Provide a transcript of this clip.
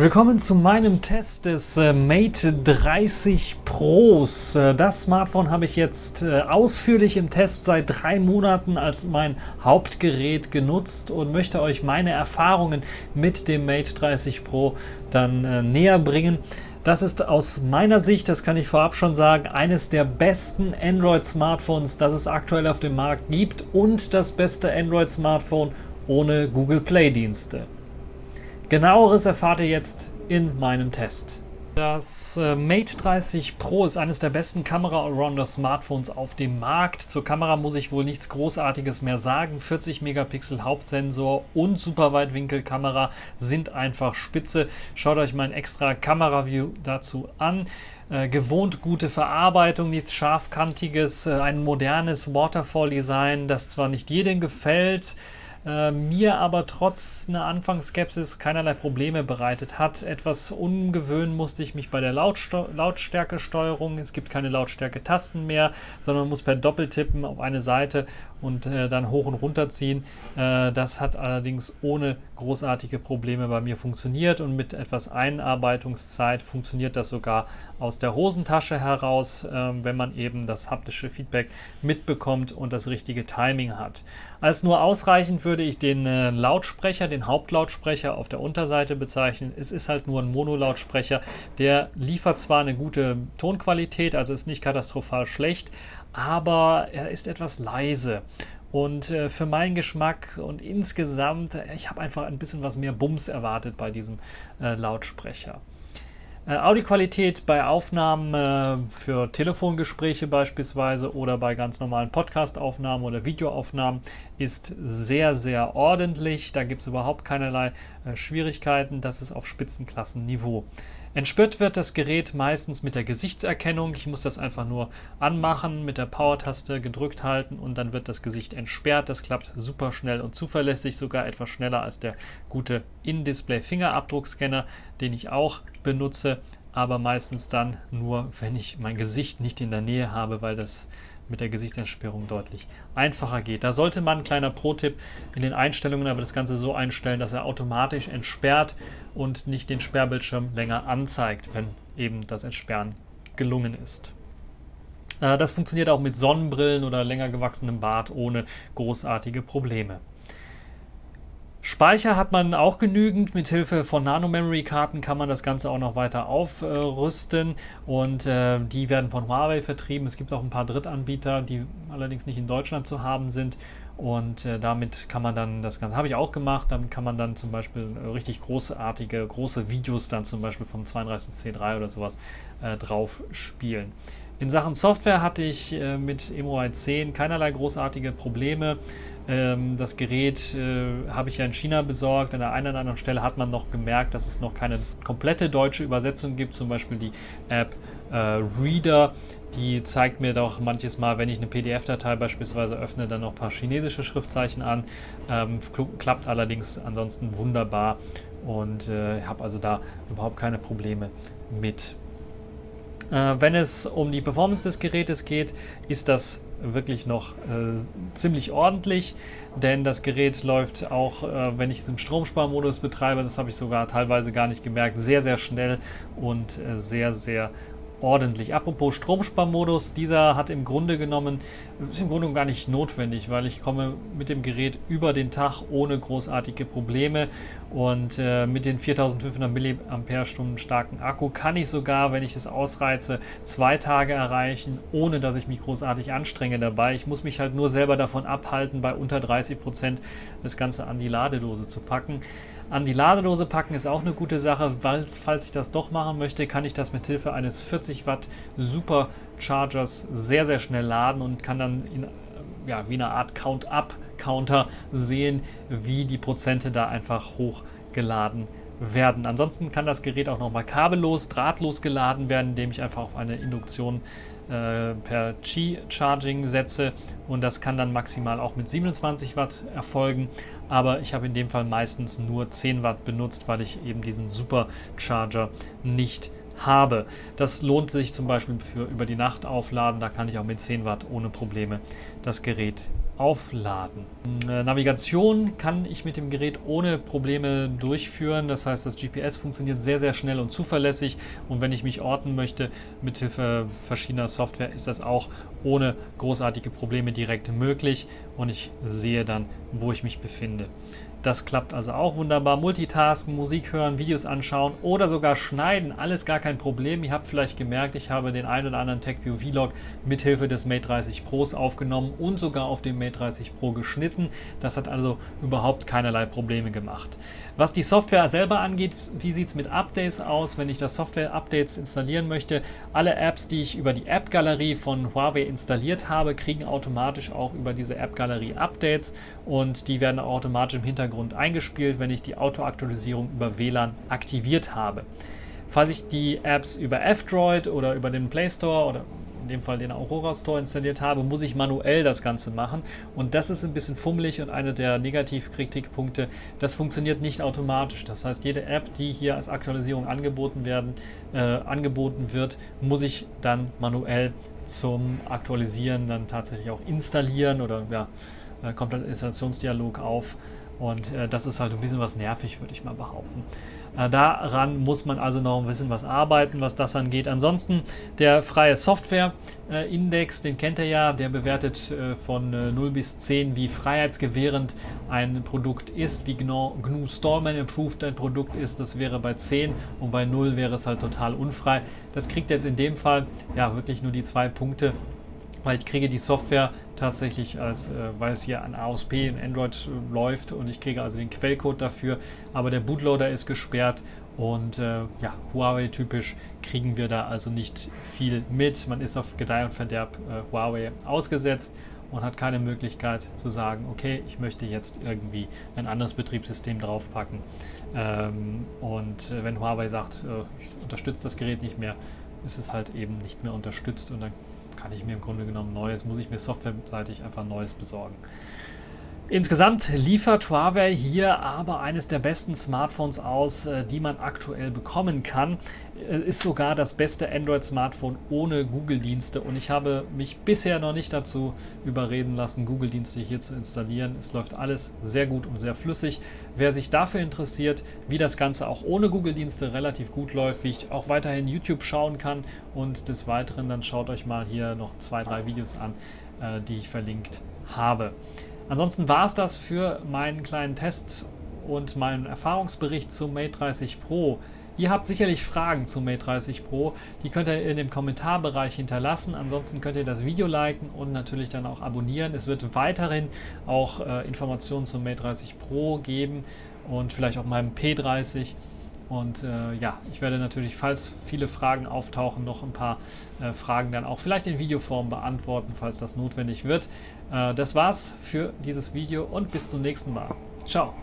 Willkommen zu meinem Test des äh, Mate 30 Pros. Äh, das Smartphone habe ich jetzt äh, ausführlich im Test seit drei Monaten als mein Hauptgerät genutzt und möchte euch meine Erfahrungen mit dem Mate 30 Pro dann näher bringen. Das ist aus meiner Sicht, das kann ich vorab schon sagen, eines der besten Android-Smartphones, das es aktuell auf dem Markt gibt und das beste Android-Smartphone ohne Google Play-Dienste. Genaueres erfahrt ihr jetzt in meinem Test. Das äh, Mate 30 Pro ist eines der besten Kamera-Allrounder-Smartphones auf dem Markt. Zur Kamera muss ich wohl nichts Großartiges mehr sagen. 40 Megapixel Hauptsensor und Superweitwinkelkamera sind einfach spitze. Schaut euch mein extra Kamera-View dazu an. Äh, gewohnt gute Verarbeitung, nichts scharfkantiges, äh, ein modernes Waterfall-Design, das zwar nicht jedem gefällt, äh, mir aber trotz einer Anfangsskepsis keinerlei Probleme bereitet hat. Etwas umgewöhnen musste ich mich bei der Lautsto Lautstärkesteuerung. Es gibt keine Lautstärke-Tasten mehr, sondern man muss per Doppeltippen auf eine Seite und äh, dann hoch und runter ziehen. Äh, das hat allerdings ohne großartige Probleme bei mir funktioniert und mit etwas Einarbeitungszeit funktioniert das sogar aus der Hosentasche heraus, äh, wenn man eben das haptische Feedback mitbekommt und das richtige Timing hat. Als nur ausreichend würde ich den äh, Lautsprecher, den Hauptlautsprecher auf der Unterseite bezeichnen. Es ist halt nur ein Monolautsprecher, der liefert zwar eine gute Tonqualität, also ist nicht katastrophal schlecht, aber er ist etwas leise. Und äh, für meinen Geschmack und insgesamt, ich habe einfach ein bisschen was mehr Bums erwartet bei diesem äh, Lautsprecher. Äh, Audioqualität bei Aufnahmen äh, für Telefongespräche beispielsweise oder bei ganz normalen Podcastaufnahmen oder Videoaufnahmen ist sehr, sehr ordentlich. Da gibt es überhaupt keinerlei äh, Schwierigkeiten. Das ist auf Spitzenklassenniveau. Entsperrt wird das Gerät meistens mit der Gesichtserkennung. Ich muss das einfach nur anmachen, mit der Power-Taste gedrückt halten und dann wird das Gesicht entsperrt. Das klappt super schnell und zuverlässig, sogar etwas schneller als der gute In-Display-Fingerabdruckscanner, den ich auch benutze, aber meistens dann nur, wenn ich mein Gesicht nicht in der Nähe habe, weil das mit der Gesichtsentsperrung deutlich einfacher geht. Da sollte man, kleiner Pro-Tipp, in den Einstellungen aber das Ganze so einstellen, dass er automatisch entsperrt und nicht den Sperrbildschirm länger anzeigt, wenn eben das Entsperren gelungen ist. Äh, das funktioniert auch mit Sonnenbrillen oder länger gewachsenem Bart ohne großartige Probleme. Speicher hat man auch genügend. Mit Hilfe von Nano-Memory-Karten kann man das Ganze auch noch weiter aufrüsten. Und äh, die werden von Huawei vertrieben. Es gibt auch ein paar Drittanbieter, die allerdings nicht in Deutschland zu haben sind. Und äh, damit kann man dann, das Ganze habe ich auch gemacht, damit kann man dann zum Beispiel äh, richtig großartige, große Videos dann zum Beispiel vom 32C3 oder sowas äh, drauf spielen. In Sachen Software hatte ich äh, mit MOI 10 keinerlei großartige Probleme. Ähm, das Gerät äh, habe ich ja in China besorgt. An der einen oder anderen Stelle hat man noch gemerkt, dass es noch keine komplette deutsche Übersetzung gibt. Zum Beispiel die App äh, Reader. Die zeigt mir doch manches Mal, wenn ich eine PDF-Datei beispielsweise öffne, dann noch ein paar chinesische Schriftzeichen an. Ähm, klappt allerdings ansonsten wunderbar und äh, habe also da überhaupt keine Probleme mit. Äh, wenn es um die Performance des Gerätes geht, ist das wirklich noch äh, ziemlich ordentlich, denn das Gerät läuft auch, äh, wenn ich es im Stromsparmodus betreibe, das habe ich sogar teilweise gar nicht gemerkt, sehr, sehr schnell und äh, sehr, sehr ordentlich. Apropos Stromsparmodus, dieser hat im Grunde genommen, ist im Grunde gar nicht notwendig, weil ich komme mit dem Gerät über den Tag ohne großartige Probleme und äh, mit den 4500 mAh starken Akku kann ich sogar, wenn ich es ausreize, zwei Tage erreichen, ohne dass ich mich großartig anstrenge dabei. Ich muss mich halt nur selber davon abhalten, bei unter 30 Prozent das Ganze an die Ladedose zu packen. An die Ladedose packen ist auch eine gute Sache, weil falls ich das doch machen möchte, kann ich das mit Hilfe eines 40 Watt Superchargers sehr, sehr schnell laden und kann dann in, ja, wie eine Art Count-Up-Counter sehen, wie die Prozente da einfach hochgeladen werden. Ansonsten kann das Gerät auch nochmal kabellos, drahtlos geladen werden, indem ich einfach auf eine Induktion äh, per Qi-Charging setze. Und das kann dann maximal auch mit 27 Watt erfolgen, aber ich habe in dem Fall meistens nur 10 Watt benutzt, weil ich eben diesen Supercharger nicht habe. Das lohnt sich zum Beispiel für über die Nacht aufladen. Da kann ich auch mit 10 Watt ohne Probleme das Gerät aufladen. Äh, Navigation kann ich mit dem Gerät ohne Probleme durchführen. Das heißt, das GPS funktioniert sehr, sehr schnell und zuverlässig. Und wenn ich mich orten möchte, mithilfe verschiedener Software, ist das auch ohne großartige Probleme direkt möglich. Und ich sehe dann, wo ich mich befinde. Das klappt also auch wunderbar. Multitasken, Musik hören, Videos anschauen oder sogar schneiden, alles gar kein Problem. Ihr habt vielleicht gemerkt, ich habe den einen oder anderen TechView Vlog mithilfe des Mate 30 Pros aufgenommen und sogar auf dem Mate 30 Pro geschnitten. Das hat also überhaupt keinerlei Probleme gemacht. Was die Software selber angeht, wie sieht es mit Updates aus, wenn ich das Software-Updates installieren möchte? Alle Apps, die ich über die App-Galerie von Huawei installiert habe, kriegen automatisch auch über diese App-Galerie Updates und die werden automatisch im Hintergrund eingespielt, wenn ich die Autoaktualisierung über WLAN aktiviert habe. Falls ich die Apps über F-Droid oder über den Play Store oder in dem Fall den Aurora Store installiert habe, muss ich manuell das Ganze machen. Und das ist ein bisschen fummelig und einer der Negativkritikpunkte, das funktioniert nicht automatisch. Das heißt, jede App, die hier als Aktualisierung angeboten, werden, äh, angeboten wird, muss ich dann manuell zum Aktualisieren dann tatsächlich auch installieren oder ja, kommt ein Installationsdialog auf. Und äh, das ist halt ein bisschen was nervig, würde ich mal behaupten. Äh, daran muss man also noch ein bisschen was arbeiten, was das angeht. Ansonsten der freie Software-Index, den kennt ihr ja, der bewertet äh, von 0 äh, bis 10, wie freiheitsgewährend ein Produkt ist, wie GNU, GNU Stallman Approved ein Produkt ist. Das wäre bei 10 und bei 0 wäre es halt total unfrei. Das kriegt jetzt in dem Fall ja wirklich nur die zwei Punkte weil ich kriege die Software tatsächlich als, äh, weil es hier an AOSP in Android äh, läuft und ich kriege also den Quellcode dafür, aber der Bootloader ist gesperrt und äh, ja, Huawei typisch kriegen wir da also nicht viel mit. Man ist auf Gedeih und Verderb äh, Huawei ausgesetzt und hat keine Möglichkeit zu sagen, okay, ich möchte jetzt irgendwie ein anderes Betriebssystem draufpacken. Ähm, und äh, wenn Huawei sagt, äh, ich unterstütze das Gerät nicht mehr, ist es halt eben nicht mehr unterstützt und dann kann ich mir im Grunde genommen Neues, muss ich mir softwareseitig einfach Neues besorgen. Insgesamt liefert Huawei hier aber eines der besten Smartphones aus, äh, die man aktuell bekommen kann. Äh, ist sogar das beste Android-Smartphone ohne Google-Dienste und ich habe mich bisher noch nicht dazu überreden lassen, Google-Dienste hier zu installieren. Es läuft alles sehr gut und sehr flüssig. Wer sich dafür interessiert, wie das Ganze auch ohne Google-Dienste relativ gut läuft, wie ich auch weiterhin YouTube schauen kann und des Weiteren, dann schaut euch mal hier noch zwei, drei Videos an, äh, die ich verlinkt habe. Ansonsten war es das für meinen kleinen Test und meinen Erfahrungsbericht zum Mate 30 Pro. Ihr habt sicherlich Fragen zum Mate 30 Pro, die könnt ihr in dem Kommentarbereich hinterlassen. Ansonsten könnt ihr das Video liken und natürlich dann auch abonnieren. Es wird weiterhin auch äh, Informationen zum Mate 30 Pro geben und vielleicht auch meinem P30. Und äh, ja, ich werde natürlich, falls viele Fragen auftauchen, noch ein paar äh, Fragen dann auch vielleicht in Videoform beantworten, falls das notwendig wird. Äh, das war's für dieses Video und bis zum nächsten Mal. Ciao.